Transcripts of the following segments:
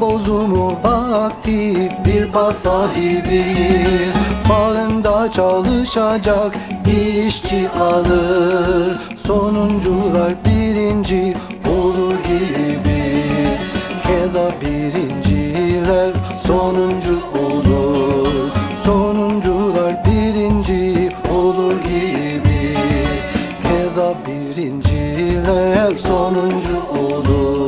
bozumu vakti bir bağ sahibi Bağında çalışacak işçi alır. Sonuncular birinci olur gibi. Keza birinciler sonuncu olur. Sonuncular birinci olur gibi. Keza birinciler sonuncu olur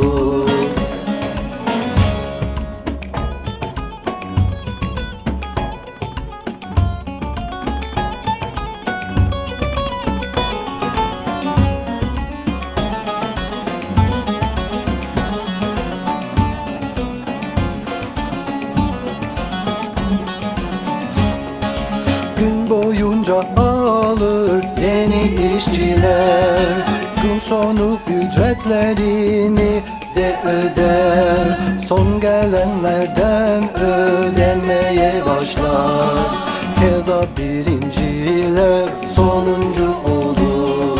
Gün boyunca alır yeni işçiler. Gün sonu ücretlerini de öder. Son gelenlerden ödenmeye başlar. Keza birinciler sonuncu olur.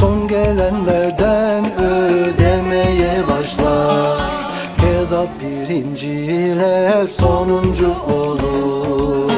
Son gelenlerden ödemeye başlar. Keza birinciler sonuncu olur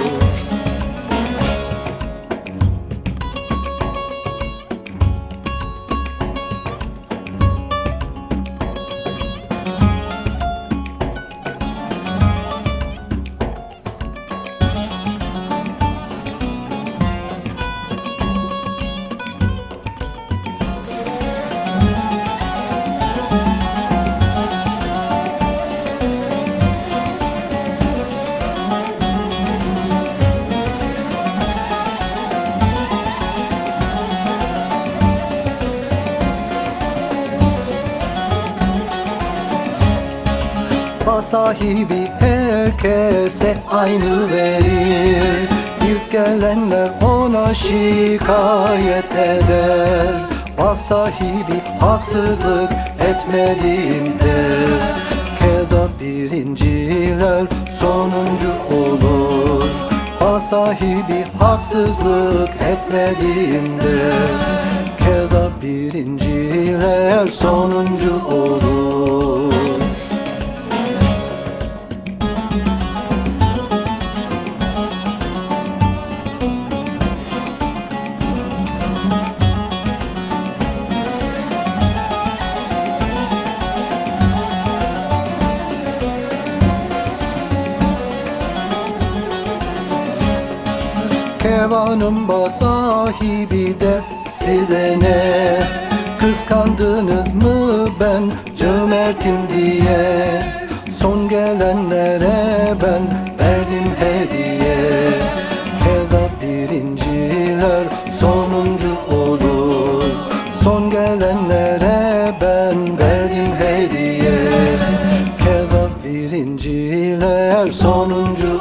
Bağ sahibi herkese aynı verir. İlk gelenler ona şikayet eder. Bağ sahibi haksızlık etmediğinde Keza birinciler sonuncu olur. Bağ sahibi haksızlık etmediğinde Keza birinciler sonuncu olur Kevanın bağ sahibi de size ne? Kıskandınız mı ben cömertim diye? Son gelenlere ben verdim hediye. Keza birinciler sonuncu olur. Son gelenlere ben verdim hediye. Keza birinciler sonuncu